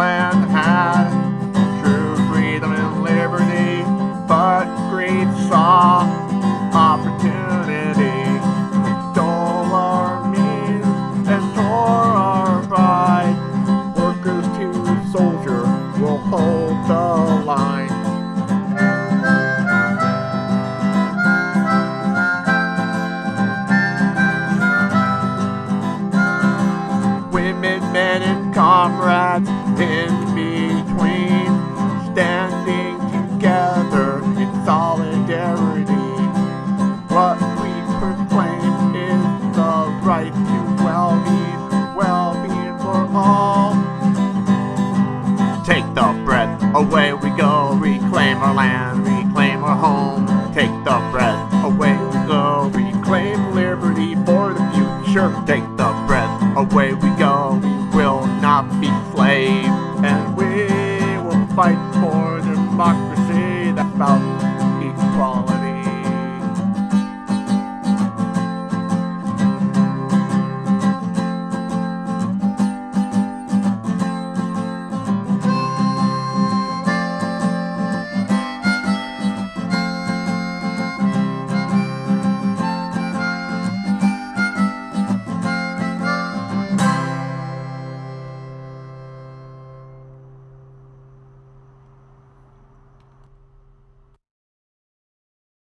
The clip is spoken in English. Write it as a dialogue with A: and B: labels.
A: had true freedom and liberty, but greed saw opportunity. It stole our means and tore our pride. Workers to soldier will hold the line. comrades in between, standing together in solidarity. What we proclaim is the right to well-being, well-being for all. Take the breath, away we go, reclaim our land, reclaim our home. Take the breath, away we go, reclaim liberty for the future. Take the breath, away we go be slaves, and we will fight for democracy that's about equality.